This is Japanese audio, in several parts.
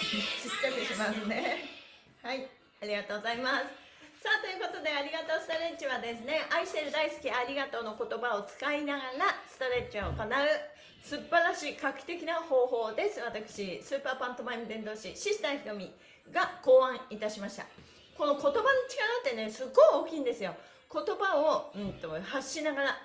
ちっちゃくしますね。はい。ありがとうございます。さあということでありがとうストレッチはですね愛してる大好きありがとうの言葉を使いながらストレッチを行う素晴らしい画期的な方法です。私スーパーパントマイム伝道師シスターひとみが考案いたしました。この言葉の力ってねすごい大きいんですよ。言葉を、うんと、発しながら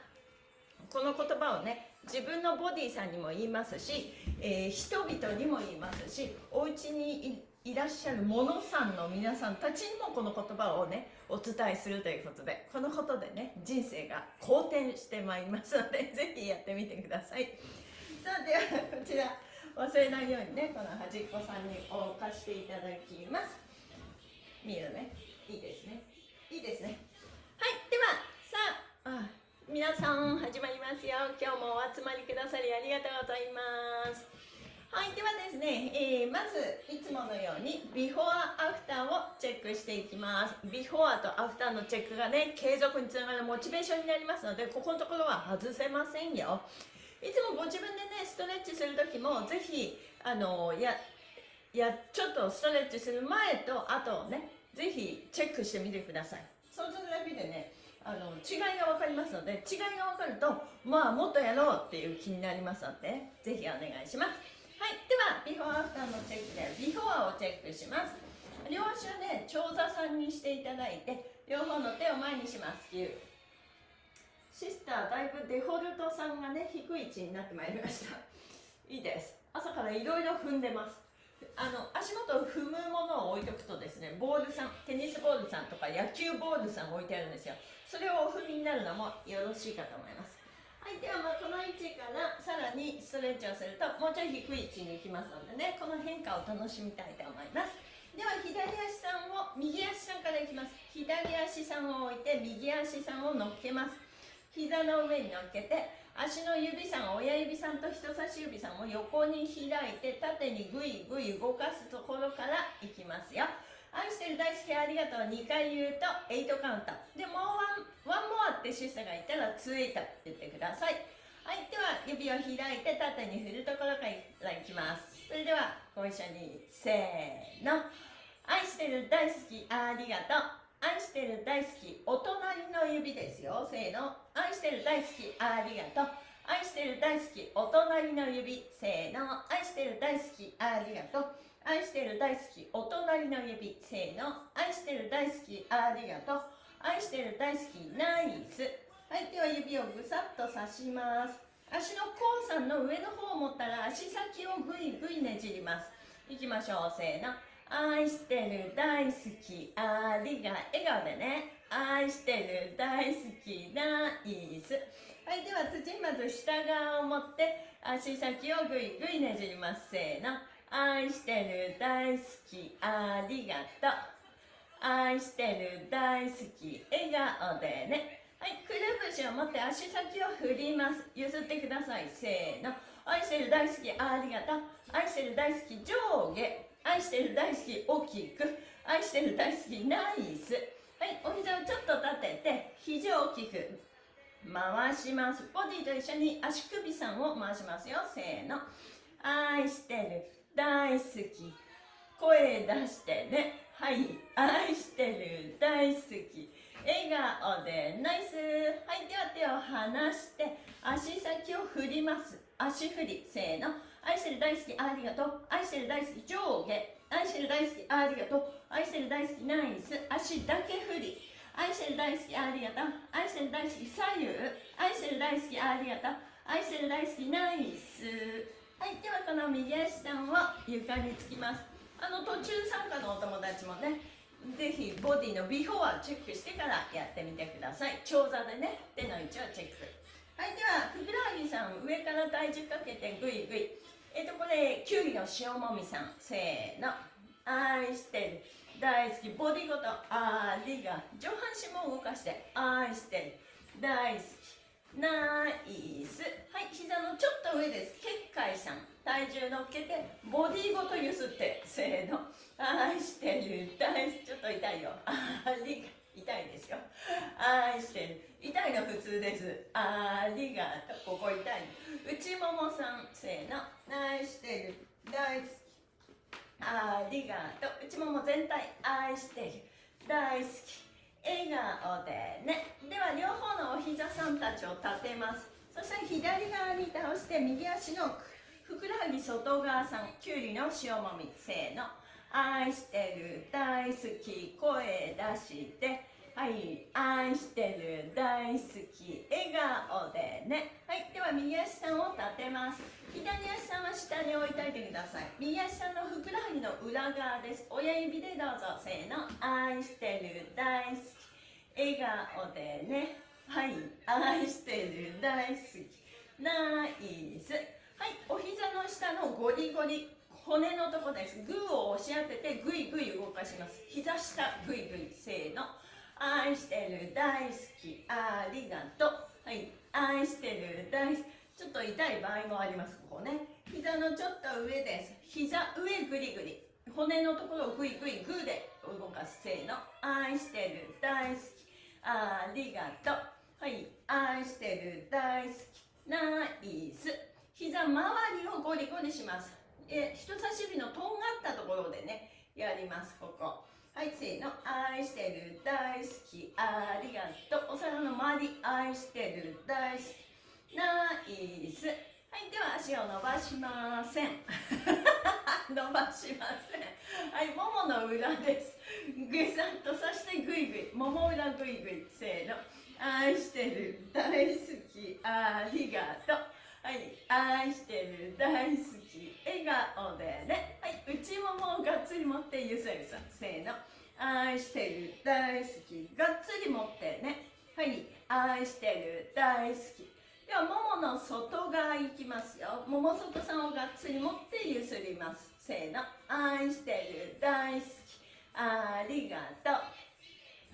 この言葉をね自分のボディさんにも言いますし、えー、人々にも言いますしお家にいらっしゃるものさんの皆さんたちにもこの言葉をねお伝えするということでこのことでね人生が好転してまいりますので ぜひやってみてください。さあではこちら忘れないようにねこの端っこさんに置かしていただきます。見えるね。いいですね。いいですね。はいではさああ皆さん始まりますよ。今日もお集まりくださりありがとうございます。はいではですね、えー、まずいつものようにビフォーアフターをチェックしていきます。ビフォーとアフターのチェックがね継続につながるモチベーションになりますのでここのところは外せませんよ。いつもご自分でねストレッチする時もぜひあのややちょっとストレッチする前と後をねぜひチェックしてみてください。そうするだけでねあの違いが分かりますので違いが分かるとまあもっとやろうっていう気になりますのでぜひお願いします。はいではビフォーアフターのチェックでビフォアをチェックします。両足をね長座さんにしていただいて両方の手を前にします。シスターだいぶデフォルトさんがね低い位置になってまいりました。いいです。朝からいろいろ踏んでます。あの足元を踏むものを置いとくとですねボールさんテニスボールさんとか野球ボールさん置いてあるんですよ。それをお踏みになるのもよろしいかと思います。はいではまあこの位置からさらにストレッチをするともうちょい低い位置に行きますのでねこの変化を楽しみたいと思います。では左足さんを右足さんからいきます。左足さんを置いて右足さんを乗っけます。膝の上に乗っけて足の指さん親指さんと人差し指さんを横に開いて縦にグイグイ動かすところからいきますよ。愛してる大好きありがとう。2回言うと8カウント。でもうワンワンモアってシスターがいたらツイート言ってください。はいでは指を開いて縦に振るところからいきます。それではご一緒にせーの。愛してる大好きありがとう。愛してる大好きお隣の指ですよ。せーの。愛してる大好きありがとう。愛してる大好きお隣の指。せーの。愛してる大好きありがとう。愛してる大好きお隣の指せーの。愛してる大好きありがとう。愛してる大好きナイス。はいでは指をぐさっと刺します。足の甲さんの上の方を持ったら足先をぐいぐいねじります。いきましょう。せーの。愛してる大好きありが笑顔でね。愛してる大好きナイス。はいでは土まず下側を持って足先をぐいぐいねじります。せーの。愛してる大好きありがとう。愛してる大好き笑顔でね。はいくるぶしを持って足先を振ります。譲ってください。せーの。愛してる大好きありがとう。愛してる大好き上下。愛してる大好き大きく。愛してる大好きナイス。はいお膝をちょっと立てて肘を大きく。回します。ボディと一緒に足首さんを回しますよ。せーの。愛してる大好き。声出してね。はい。愛してる。大好き。笑顔で。ナイス。はい。では手を離して。足先を振ります。足振り。せーの。愛してる大好きありがとう。愛してる大好き上下。愛してる大好きありがとう。愛してる大好きナイス。足だけ振り。愛してる大好きありがとう。愛してる大好き左右。愛してる大好きありがとう。愛してる大好きナイス。はいではこの右足さんを床につきます。あの途中参加のお友達もねぜひボディのビフォーをチェックしてからやってみてください。長座でね手の位置をチェック。はいではふくらはぎさん上から体重かけてグイグイ。えっ、とこれきゅうりの塩もみさん。せーの。愛してる。大好き。ボディごとありが。上半身も動かして愛してる。大好き。ナイス。はい膝のちょっと上です。結界さん。体重乗っけてボディごとゆすってせーの。愛してる。大好きちょっと痛いよ。ありが痛いですよ。愛してる。痛いの普通です。ありがとう。ここ痛い。内ももさんせーの。愛してる。大好き。ありがとう。内もも全体愛してる。大好き。笑顔でね。では両方のお膝さんたちを立てます。そして左側に倒して右足のふくらはぎ外側さん。きゅうりの塩もみ。せーの。愛してる。大好き。声出して。はい愛してる大好き笑顔でね。はいでは右足さんを立てます。左足さんは下に置いといてください。右足さんのふくらはぎの裏側です。親指でどうぞ。せーの。愛してる大好き。笑顔でね。はい愛してる大好き。ナイス。はいお膝の下のゴリゴリ骨のとこです。グーを押し当ててグイグイ動かします。膝下グイグイ。せーの。愛してる大好きありがとう。はい。愛してる大好き。ちょっと痛い場合もあります。ここね。膝のちょっと上です。膝上グリグリ。骨のところをグイグイグーで動かすせーの。愛してる大好きありがとう。はい。愛してる大好きナイス。膝周りをゴリゴリします。え人差し指のとんがったところでねやりますここ。はいせーの愛してる大好き。ありがとうお皿の周り愛してる大好き。ナイス。はいでは足を伸ばしません。伸ばしません。はいももの裏です。ぐさっとそしてぐいぐいもも裏ぐいぐいせーの。愛してる大好き。ありがとう。はい愛してる大好き。笑顔でね。はい。内ももをがっつり持ってゆさゆさせーの。愛してる大好き。がっつり持ってね。はい。愛してる大好き。ではももの外側いきますよ。もも外さんをがっつり持ってゆすります。せーの。愛してる大好き。ありがとう。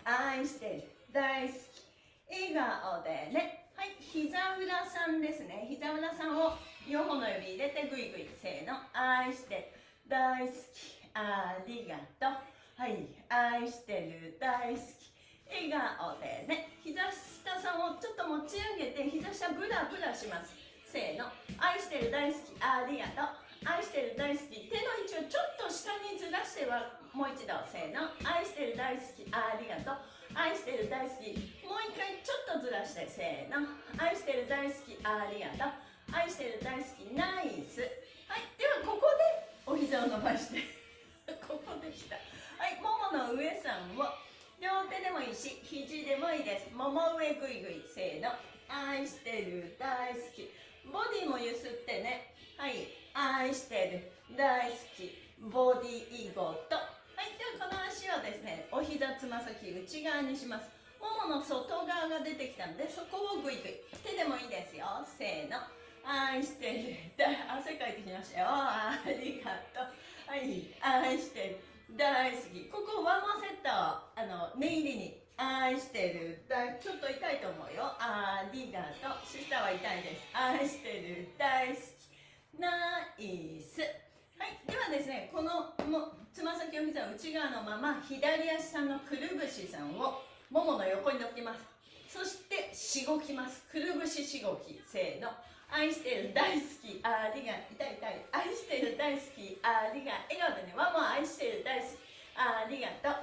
愛してる大好き。笑顔でね。はい膝裏さんですね。膝裏さんを4本の指入れてグイグイ。せーの。愛して大好き。ありがとう。はい愛してる。大好き。笑顔でね。膝下さんをちょっと持ち上げて膝下ブラブラします。せーの。愛してる大好き。ありがとう。愛してる大好き。手の位置をちょっと下にずらしてはもう一度。せーの。愛してる大好き。ありがとう。愛してる大好き。もう一回ちょっとずらしてせーの。愛してる大好きありがとう。愛してる大好きナイス。はい。ではここでお膝を伸ばして。ここできた。はい。ももの上さんを。両手でもいいし肘でもいいです。もも上ぐいぐい。せーの。愛してる大好き。ボディもゆすってね。はい。愛してる大好き。ボディーゴと。はい。ではこの足をですね膝つま先内側にします。ももの外側が出てきたのでそこをグイグイ。手でもいいですよ。せーの。愛してる。汗かいてきましたよ。ありがとう。はい愛してる。大好き。ここワンマンセットあの念入りに。愛してる。だちょっと痛いと思うよ。ありがとう。下は痛いです。愛してる。大好き。ナイス。はいではですねこのもつま先を膝内側のまま左足さんのくるぶしさんをももの横に乗っけます。そしてしごきます。くるぶししごきせーの。愛してる大好きありが痛い痛い。愛してる大好きありが笑顔でねワンワン愛してる大好き。ありがとう。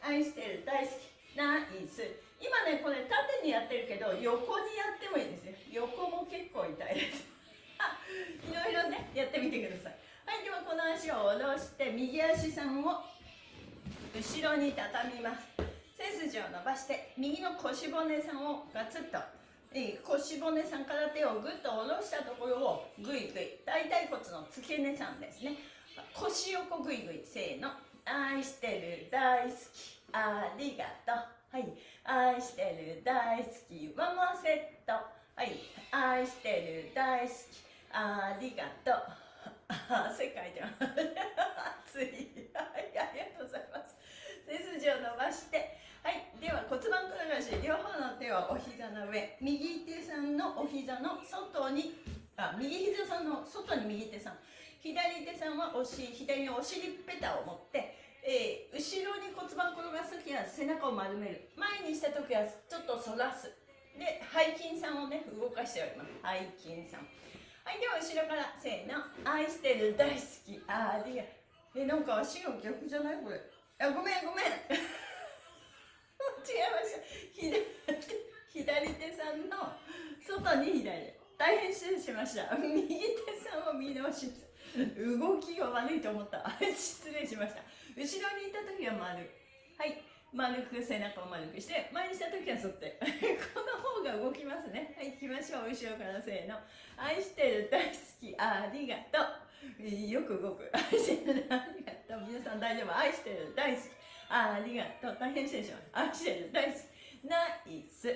愛してる大好き。ナイス。今ねこれ縦にやってるけど横にやってもいいですよ横も結構痛いです。いろいろねやってみてください。はいではこの足を下ろして右足さんを後ろに畳みます。背筋を伸ばして右の腰骨さんをガツッと。腰骨さんから手をぐっと下ろしたところをぐいぐい大腿骨の付け根さんですね。腰横ぐいぐいせーの。愛してる大好き。ありがとう。はい。愛してる大好き。ワンモアセット。はい。愛してる大好き。ありがとう。汗かいてます。暑い。はいありがとうございます。背筋を伸ばして。はいでは骨盤転がし両方の手をお膝の上。右手さんのお膝の外にあ右膝さんの外に右手さん。左手さんはおし左のお尻ペタを持ってえー後ろに骨盤転がす時は背中を丸める。前にした時はちょっと反らす。で背筋さんをね動かしております。背筋さん。はいでは後ろからせーの。愛してる大好きありがえなんか足が逆じゃないこれ。あごめんごめん。違いました。左左手さんの外に左。大変失礼しました。右手さんを見直し動きが悪いと思った。失礼しました。後ろにいた時は丸。はい。丸く背中を丸くして前にした時は反って。この方が動きますね。はい行きましょう。後ろからせーの。愛してる大好き。ありがとう。よく動く。愛してるありがとう。皆さん大丈夫？愛してる大好き。ありがとう。大変失礼します。愛してる大好き。ナイス。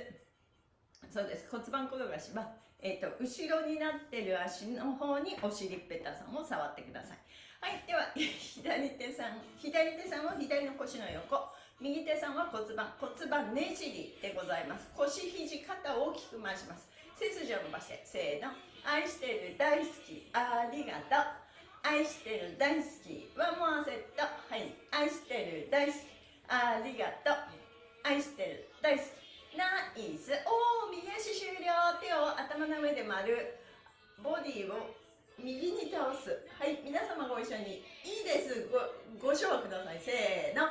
そうです。骨盤転がしは、えー、と後ろになってる足の方にお尻ペタさんを触ってください。はいでは 左手さん。左手さんは左の腰の横。右手さんは骨盤骨盤ねじりでございます。腰肘肩を大きく回します。背筋を伸ばしてせーの。愛してる大好きありがとう。愛してる大好きワンモアセットはい。愛してる大好きありがとう。愛してる大好き。ナイス。おお右足終了。手を頭の上で丸。ボディを右に倒す。はい。皆様ご一緒に。いいです。ごご唱和ください。せーの。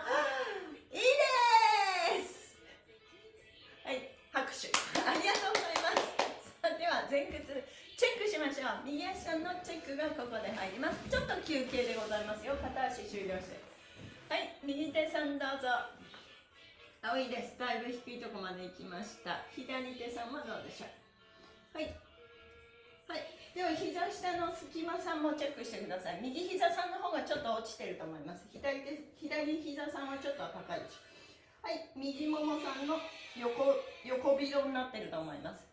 右足のチェックがここで入ります。ちょっと休憩でございますよ。片足終了して。はい右手さんどうぞ。青いです。だいぶ低いところまで行きました。左手さんはどうでしょう。はい。はい。では膝下の隙間さんもチェックしてください。右膝さんの方がちょっと落ちてると思います。左手左膝さんはちょっと高いですはい。右ももさんの横横広になってると思います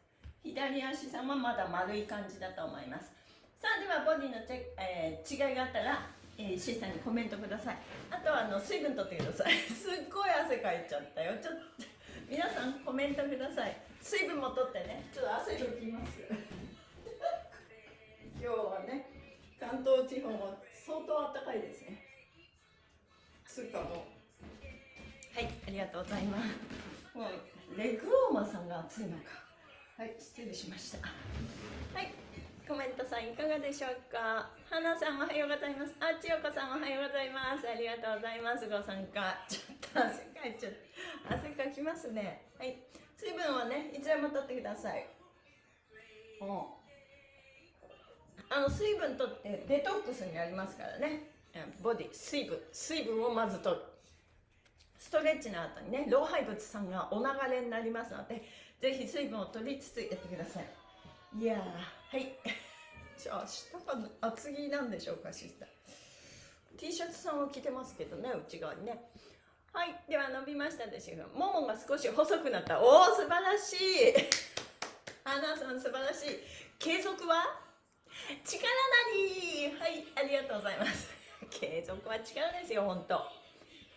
左足さんはまだ丸い感じだと思います。さあではボディのチェえー違いがあったら、えー、シーさんにコメントください。あとはあの水分取ってください。すっごい汗かいちゃったよ。ちょっと皆さんコメントください。水分も取ってね。ちょっと汗拭きます。今日はね関東地方も相当暖かいですね。つうかも。うはいありがとうございます。もうレグウォーマーさんが暑いのかはい失礼しました。はいコメントさんいかがでしょうか？花さんおはようございます。あ千代子さんおはようございます。ありがとうございます。ご参加。ちょっと汗かいちゃった。汗かきますね。はい水分はねいつでも取ってください。もうあの水分取ってデトックスになりますからね。うんボディ水分。水分をまず取る。ストレッチの後にね老廃物さんがお流れになりますのでぜひ水分を取りつつやってください。いやーはい。じゃあ下が厚着なんでしょうかシスター。T シャツさんを着てますけどね内側にね。はいでは伸びましたでしょうかももが少し細くなった。おお素晴らしい。花さん素晴らしい。継続は？力なり。はいありがとうございます。継続は力ですよ本当。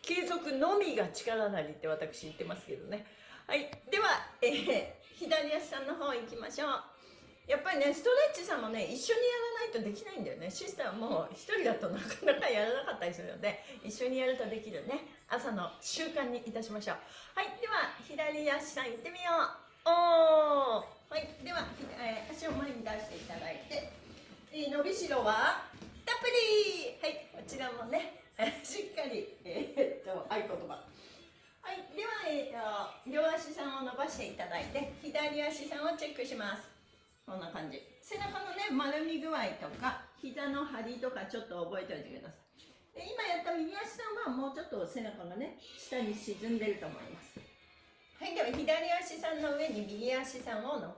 継続のみが力なりって私言ってますけどね。はい。では、えー左足さんの方行きましょう。やっぱりねストレッチさんもね一緒にやらないとできないんだよね。シスターも一人だとなかなかやらなかったりするので一緒にやるとできるね。朝の習慣にいたしましょう。はい。では左足さん行ってみよう。おー。はい。では、えー足を前に出していただいて、えー伸びしろはたっぷりはいこちらもねえーしっかりえーっと合言葉はい、では、えー、と両足さんを伸ばしていただいて左足さんをチェックします。こんな感じ。背中のね丸み具合とか膝の張りとかちょっと覚えておいてください。で今やった右足さんはもうちょっと背中がね下に沈んでると思います。はいでは左足さんの上に右足さんをの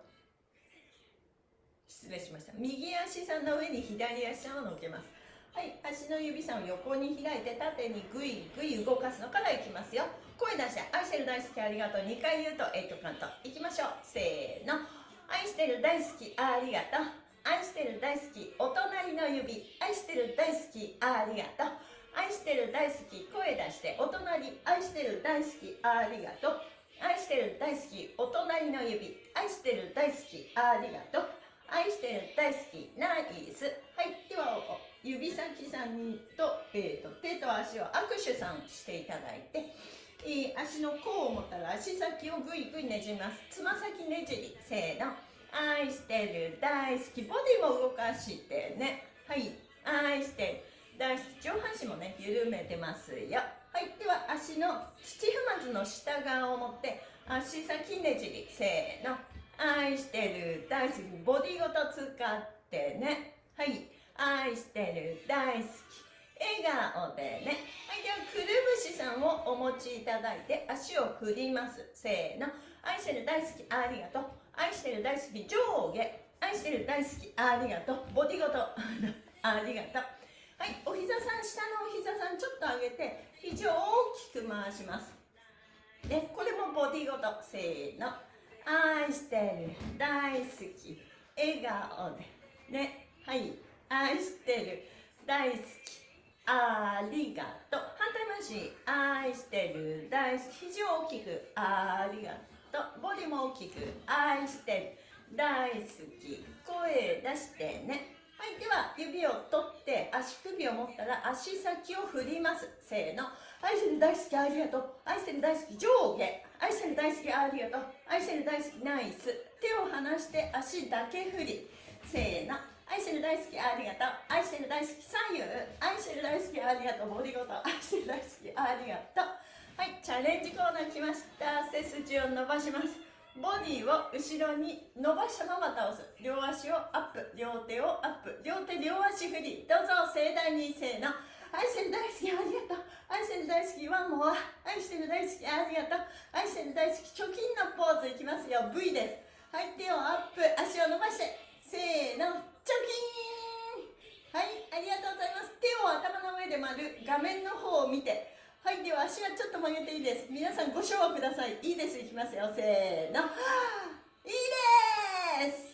失礼しました。右足さんの上に左足さんを乗っけます。はい足の指さんを横に開いて縦にグイグイ動かすのからいきますよ。声出して愛してる大好きありがとう。2回言うとエイトカウントいきましょう。せーの。愛してる大好きありがとう。愛してる大好きお隣の指。愛してる大好きありがとう。愛してる大好き声出してお隣。愛してる大好きありがとう。愛してる大好きお隣の指。愛してる大好きありがとう。愛してる大好きナイス。はいでは指先さんと,、えーと、手と足を握手さんしていただいて、えー、足の甲を持ったら足先をぐいぐいねじります。つま先ねじりせーの。愛してる大好きボディも動かしてね。はい。愛してる。大好き上半身もね緩めてますよ。はい。では足の土踏まずの下側を持って足先ねじりせーの。愛してる大好きボディごと使ってね。はい。愛してる大好き。笑顔でね。はいではくるぶしさんをお持ちいただいて足を振ります。せーの。愛してる大好きありがとう。愛してる大好き上下。愛してる大好きありがとう。ボディごと。ありがとう。はいお膝さん下のお膝さんちょっと上げて肘を大きく回します。ねこれもボディごと。せーの。愛してる大好き。笑顔で。ねはい。愛してる大好き。ありがとう。反対回し愛してる。大好き。肘を大きく。ありがとう。ボディも大きく。愛してる。大好き。声出してね。はいでは指を取って足首を持ったら足先を振ります。せーの。愛してる大好きありがとう。愛してる大好き上下。愛してる大好きありがとう。愛してる大好きナイス。手を離して足だけ振り。せーの。愛してる大好きありがとう。愛してる大好き左右愛してる大好きありがとう。ボディごと。愛してる大好きありがとう。はいチャレンジコーナー来ました。背筋を伸ばします。ボディを後ろに伸ばしたまま倒す。両足をアップ。両手をアップ。両手両足振り。どうぞ盛大にせーの。愛してる大好きありがとう。愛してる大好きワンモア。愛してる大好きありがとう。愛してる大好き貯金のポーズいきますよ。V です。はい手をアップ。足を伸ばして。せーの。はいありがとうございます。手を頭の上で丸画面の方を見て。はいでは足はちょっと曲げていいです。皆さんご唱和ください。いいです。いきますよ。せーの。いいです。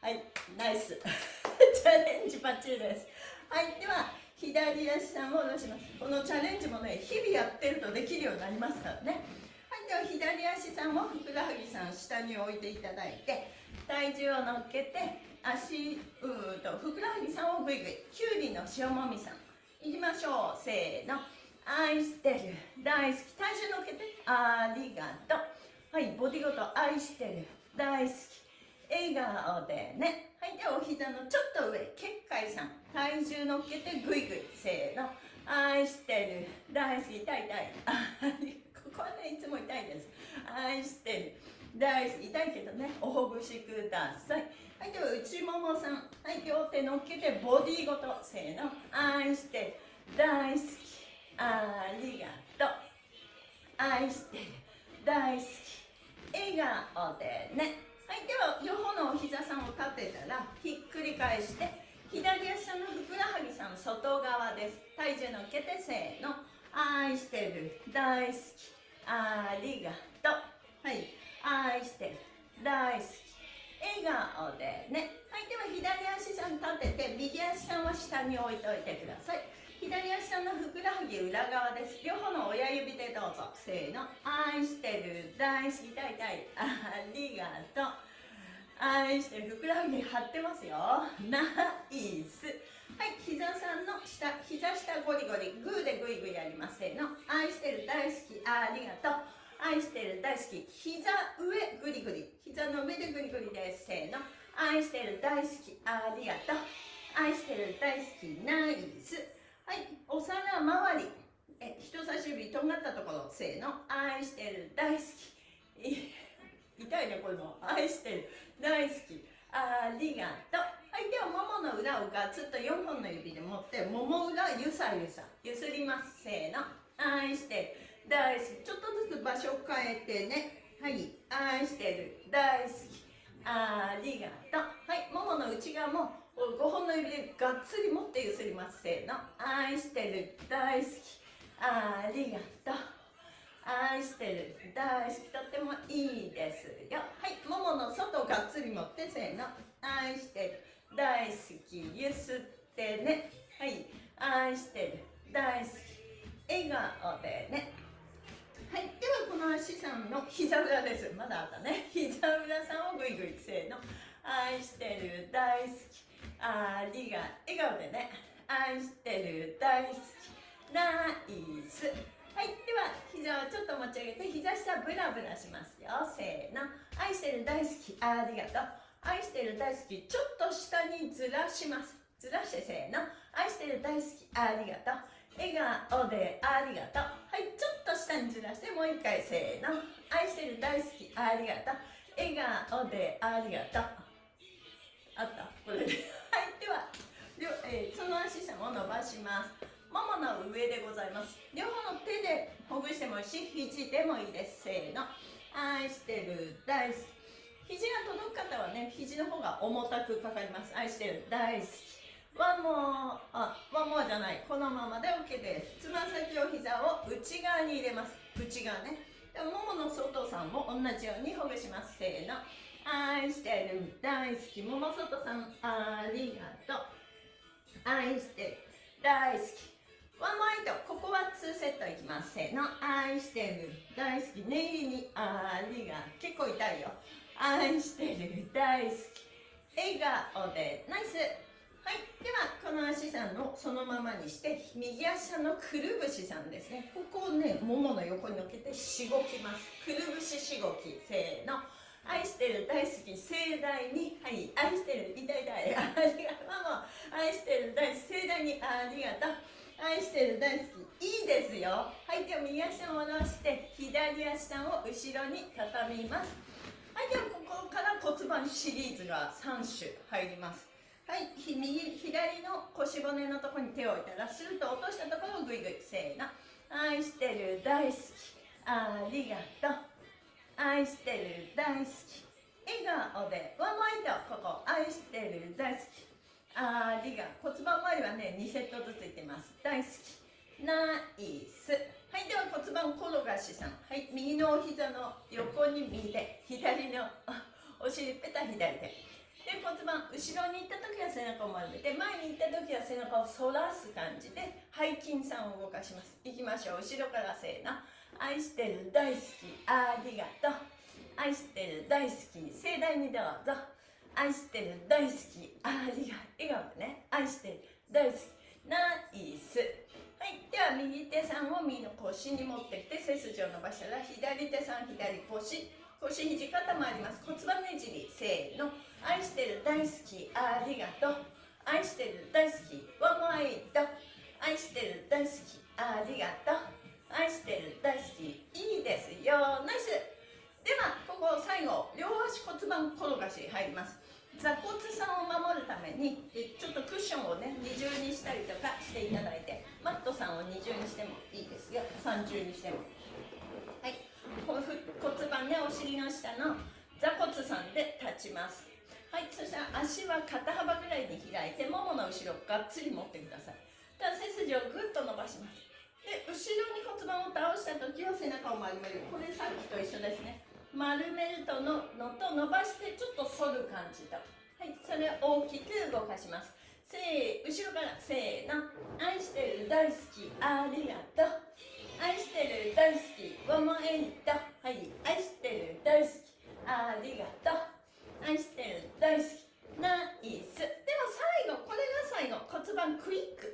はいナイス。チャレンジバッチリです。はいでは左足さんを下ろします。このチャレンジもね日々やってるとできるようになりますからね。はいでは左足さんをふくらはぎさん下に置いていただいて体重を乗っけて足うとふくらはぎさんをぐいぐい。きゅうりの塩もみさん。いきましょう。せーの。愛してる。大好き。体重乗っけて。ありがとう。はいボディごと。愛してる。大好き。笑顔でね。はいではお膝のちょっと上。結界さん。体重乗っけて。ぐいぐい。せーの。愛してる。大好き。痛い痛い。ここはねいつも痛いです。愛してる。大好き。痛いけどね。おほぐしください。はいでは内ももさん。はい両手乗っけてボディごとせーの。愛して大好き。ありがとう。愛してる大好き。笑顔でね。はいでは両方のお膝さんを立てたらひっくり返して左足のふくらはぎさん外側です。体重乗っけてせーの。愛してる。大好き。ありがとう。はい。愛してる大好き。笑顔でね。はいでは左足さん立てて右足さんは下に置いておいてください。左足さんのふくらはぎ裏側です。両方の親指でどうぞ。せーの。愛してる。大好き。痛い痛いありがとう。愛してる。ふくらはぎ張ってますよ。ナイス。はい膝さんの下。膝下ゴリゴリ。グーでグイグイやります。せーの。愛してる。大好き。ありがとう。愛してる大好き。膝上グリグリ。膝の上でグリグリです。せーの。愛してる大好き。ありがとう。愛してる大好き。ナイス。はい。お皿周り。え人差し指とんがったところ。せーの。愛してる大好き。痛いねこれも。愛してる大好き。ありがとう。はいではももの裏をガツッと4本の指で持ってもも裏ゆさゆさゆすります。せーの。愛してる。大好き。ちょっとずつ場所を変えてね。はい。愛してる。大好き。ありがとう。はい。ももの内側も5本の指でがっつり持ってゆすります。せーの。愛してる。大好き。ありがとう。愛してる。大好き。とってもいいですよ。はい。ももの外をがっつり持ってせーの。愛してる。大好き。ゆすってね。はい。愛してる。大好き。笑顔でね。さんの膝裏です。まだあったね。膝裏さんをぐいぐいせーの。愛してる大好き。ありが笑顔でね。愛してる大好き。ナイス。はいでは膝をちょっと持ち上げて膝下ブラブラしますよ。せーの。愛してる大好き。ありがとう。愛してる大好き。ちょっと下にずらします。ずらしてせーの。愛してる大好き。ありがとう。笑顔でありがとう。はいちょっと下にずらしてもう一回せーの。愛してる大好きありがとう。笑顔でありがとう。あった。これで。はいでは、えー、その足下を伸ばします。ももの上でございます。両方の手でほぐしてもいいし肘でもいいです。せーの。愛してる大好き。肘が届く方はね肘の方が重たくかかります。愛してる大好き。ワンモーあワンモーじゃないこのままで OK です。つま先を膝を内側に入れます。内側ね。でももの外さんも同じようにほぐします。せーの。愛してる。大好き。もも外さん。ありがとう。愛してる。大好き。ワンマイト。ここは2セットいきます。せーの。愛してる。大好き。念入りに。ありが結構痛いよ。愛してる。大好き。笑顔で。ナイス。はい。ではこの足さんのそのままにして右足のくるぶしさんですね。ここをねももの横に乗っけてしごきます。くるぶししごきせーの。愛してる大好き盛大にはい。愛してる痛い痛い。ありがとう。愛してる大好き盛大にありがとう。愛してる大好きいいですよ。はい。では右足を戻して左足を後ろに畳みます。はい。ではここから骨盤シリーズが3種入ります。はい右左の腰骨のところに手を置いたらスルッと落としたところをグイグイせーの。愛してる大好き。ありがとう。愛してる大好き。笑顔でワンマインドここ愛してる大好き。ありが骨盤周りはね2セットずついってます。大好き。ナイス。はいでは骨盤転がしさん。はい右のお膝の横に右手左のお尻ペタ左手。で骨盤後ろに行った時は背中を丸めて前に行った時は背中を反らす感じで背筋さんを動かします。いきましょう。後ろからせーの愛してる大好き。ありがとう。愛してる大好き。盛大にどうぞ。愛してる大好き。ありがとう。笑顔でね。愛してる大好き。ナイス。はい。では右手さんを右の腰に持ってきて背筋を伸ばしたら左手さん左腰。腰肘肩回ります。骨盤ねじり。せーの。愛してる大好きありがとう。愛してる大好きワンモアイト愛してる大好きありがとう。愛してる大好きいいですよ。ナイス。ではここ最後両足骨盤転がし入ります。座骨さんを守るためにちょっとクッションをね二重にしたりとかしていただいてマットさんを二重にしてもいいですよ。三重にしても。はい。骨盤ねお尻の下の座骨さんで立ちます。はいそしたら足は肩幅ぐらいに開いてももの後ろがっつり持ってください。では背筋をぐっと伸ばします。で後ろに骨盤を倒した時は背中を丸める。これさっきと一緒ですね。丸めるとののと伸ばしてちょっと反る感じと。はいそれを大きく動かします。せー後ろからせーの。愛してる大好きありがとう。愛してる大好き one more eight はい愛してる大好きありがとう。愛してる。大好き。ナイス。では最後これが最後。骨盤クイック。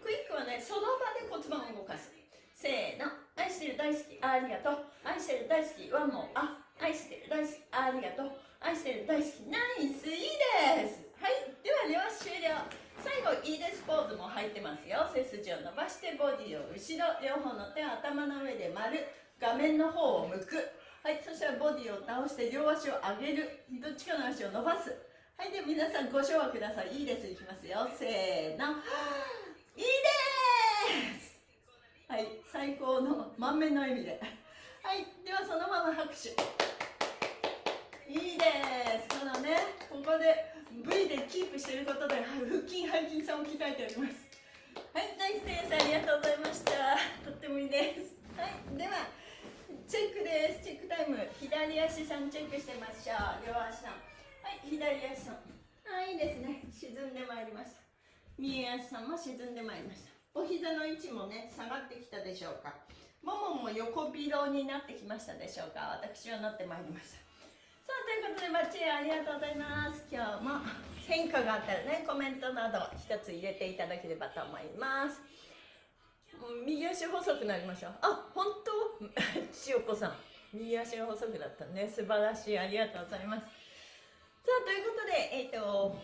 クイックはねその場で骨盤を動かす。せーの。愛してる大好き。ありがとう。愛してる大好きワンモあ愛してる大好き。ありがとう。愛してる大好き。ナイス。いいです。はい。ではでは終了。最後いいです。ポーズも入ってますよ。背筋を伸ばしてボディを後ろ両方の手を頭の上で丸。画面の方を向く。はいそしたらボディを倒して両足を上げる。どっちかの足を伸ばす。はいでは皆さんご唱和ください。いいです。いきますよ。せーの。いいです。はい最高の満面の笑みで。はいではそのまま拍手。いいです。このねここで V でキープしていることで腹筋背筋さんを鍛えております。はいナイスですありがとうございました。とってもいいです。はいではチェックです。チェックタイム。左足さんチェックしてみましょう両足さん。はい左足さん。はいいいですね。沈んでまいりました。右足さんも沈んでまいりました。お膝の位置もね下がってきたでしょうか。ももも横広になってきましたでしょうか。私はなってまいりました。さあといういうことでバッチリありがとうございます。今日も変化があったらねコメントなど一つ入れていただければと思います。右足細くなりましたあ本当？千代子さん。右足が細くなったね。素晴らしい。ありがとうございます。さあということでえっ、ー、と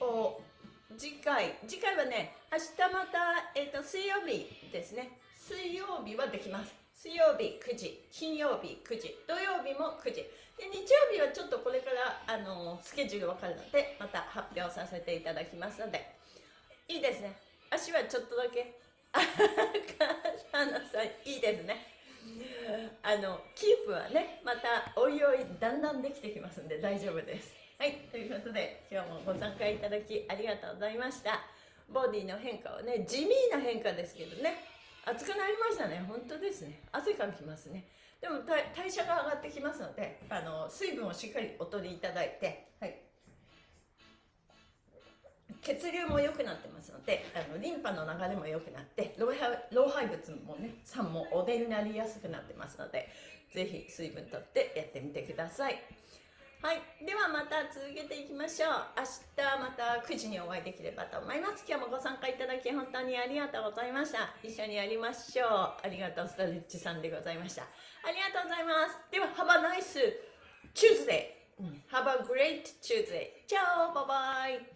お次回。次回はね明日また、えーと、水曜日ですね。水曜日はできます。水曜日9時金曜日9時土曜日も9時で日曜日はちょっとこれからあのスケジュール分かるのでまた発表させていただきますので。いいですね。足はちょっとだけ。あのさいいですね。あのキープはねまたおいおいだんだんできてきますんで大丈夫です。はいということで今日もご参加いただきありがとうございました。ボディの変化はね地味な変化ですけどね。暑くなりましたね。本当ですね。汗かきますね。でも代謝が上がってきますのであの水分をしっかりお取りいただいて、はい、血流も良くなってますのであのリンパの流れも良くなって老廃物もね酸もお出になりやすくなってますのでぜひ水分とってやってみてください。はい。ではまた続けていきましょう。明日また9時にお会いできればと思います。今日もご参加いただき本当にありがとうございました。一緒にやりましょう。ありがとうストレッチさんでございました。ありがとうございます。では Have a nice Tuesday Have a great Tuesday チャオバイバイ。